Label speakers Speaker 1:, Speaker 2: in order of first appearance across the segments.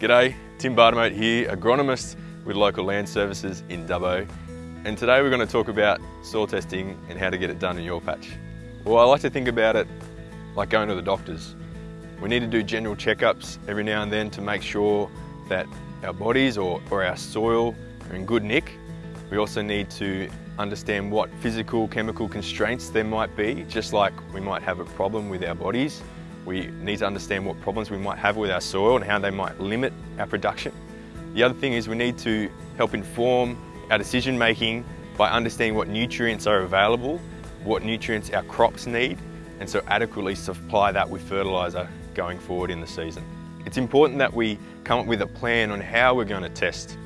Speaker 1: G'day, Tim Bartimaeus here, agronomist with local land services in Dubbo. And today we're going to talk about soil testing and how to get it done in your patch. Well, I like to think about it like going to the doctors. We need to do general checkups every now and then to make sure that our bodies or, or our soil are in good nick. We also need to understand what physical, chemical constraints there might be, just like we might have a problem with our bodies we need to understand what problems we might have with our soil and how they might limit our production. The other thing is we need to help inform our decision making by understanding what nutrients are available, what nutrients our crops need, and so adequately supply that with fertiliser going forward in the season. It's important that we come up with a plan on how we're going to test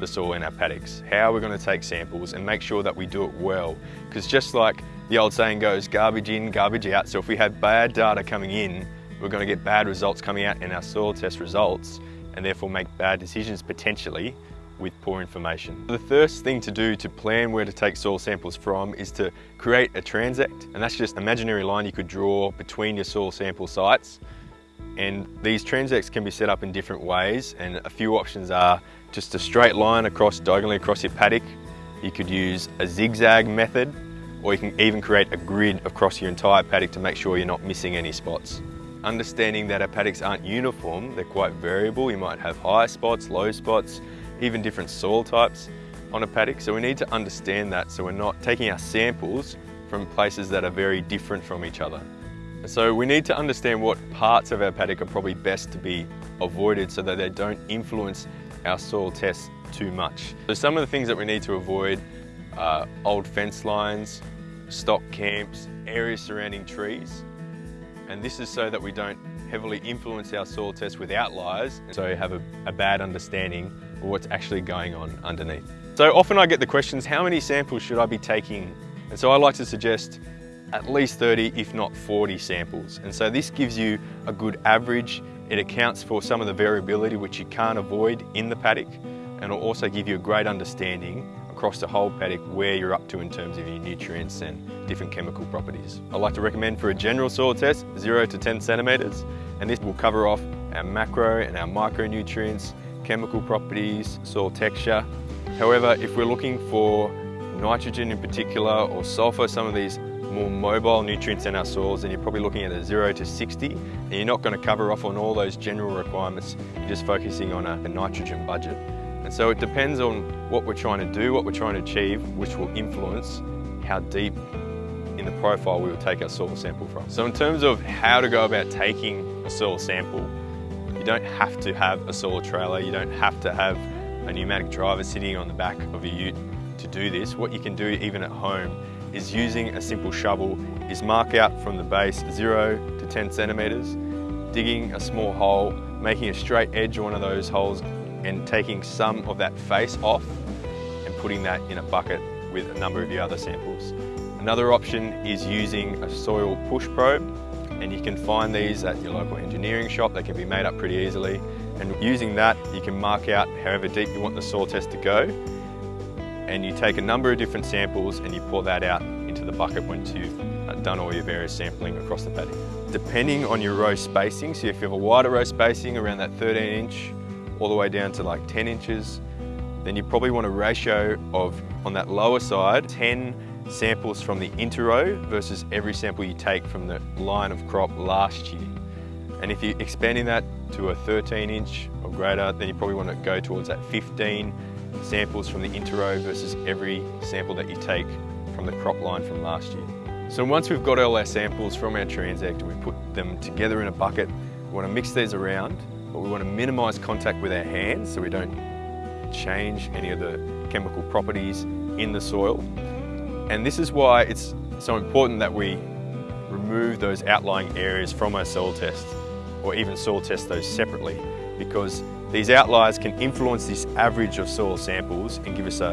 Speaker 1: the soil in our paddocks, how we're going to take samples and make sure that we do it well. Because just like the old saying goes, garbage in, garbage out. So if we have bad data coming in, we're going to get bad results coming out in our soil test results and therefore make bad decisions potentially with poor information. The first thing to do to plan where to take soil samples from is to create a transect and that's just an imaginary line you could draw between your soil sample sites and these transects can be set up in different ways and a few options are just a straight line across diagonally across your paddock. You could use a zigzag method or you can even create a grid across your entire paddock to make sure you're not missing any spots. Understanding that our paddocks aren't uniform, they're quite variable. You might have high spots, low spots, even different soil types on a paddock. So we need to understand that so we're not taking our samples from places that are very different from each other. So we need to understand what parts of our paddock are probably best to be avoided so that they don't influence our soil tests too much. So some of the things that we need to avoid are old fence lines, stock camps, areas surrounding trees. And this is so that we don't heavily influence our soil test with outliers, so you have a, a bad understanding of what's actually going on underneath. So often I get the questions, how many samples should I be taking? And so I like to suggest at least 30, if not 40 samples. And so this gives you a good average. It accounts for some of the variability which you can't avoid in the paddock and it'll also give you a great understanding across the whole paddock where you're up to in terms of your nutrients and different chemical properties. I'd like to recommend for a general soil test, 0 to 10 centimetres, and this will cover off our macro and our micronutrients, chemical properties, soil texture. However, if we're looking for nitrogen in particular or sulfur, some of these more mobile nutrients in our soils, and you're probably looking at a 0 to 60, and you're not going to cover off on all those general requirements, you're just focusing on a, a nitrogen budget. And so it depends on what we're trying to do, what we're trying to achieve, which will influence how deep in the profile we will take our soil sample from. So in terms of how to go about taking a soil sample, you don't have to have a soil trailer, you don't have to have a pneumatic driver sitting on the back of your ute to do this. What you can do even at home is using a simple shovel is mark out from the base 0 to 10 centimetres, digging a small hole, making a straight edge one of those holes and taking some of that face off and putting that in a bucket with a number of the other samples. Another option is using a soil push probe and you can find these at your local engineering shop. They can be made up pretty easily and using that you can mark out however deep you want the soil test to go and you take a number of different samples and you pour that out into the bucket once you've uh, done all your various sampling across the paddock. Depending on your row spacing, so if you have a wider row spacing around that 13 inch all the way down to like 10 inches, then you probably want a ratio of, on that lower side, 10 samples from the interrow versus every sample you take from the line of crop last year. And if you're expanding that to a 13 inch or greater, then you probably want to go towards that 15 samples from the interrow versus every sample that you take from the crop line from last year. So once we've got all our samples from our transect and we put them together in a bucket, we want to mix these around but we want to minimise contact with our hands so we don't change any of the chemical properties in the soil. And this is why it's so important that we remove those outlying areas from our soil test or even soil test those separately because these outliers can influence this average of soil samples and give us a,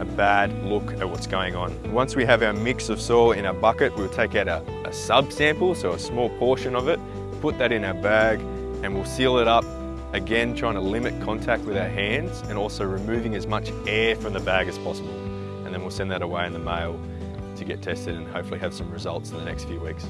Speaker 1: a bad look at what's going on. Once we have our mix of soil in our bucket, we'll take out a, a sub-sample, so a small portion of it, put that in our bag and we'll seal it up again trying to limit contact with our hands and also removing as much air from the bag as possible and then we'll send that away in the mail to get tested and hopefully have some results in the next few weeks.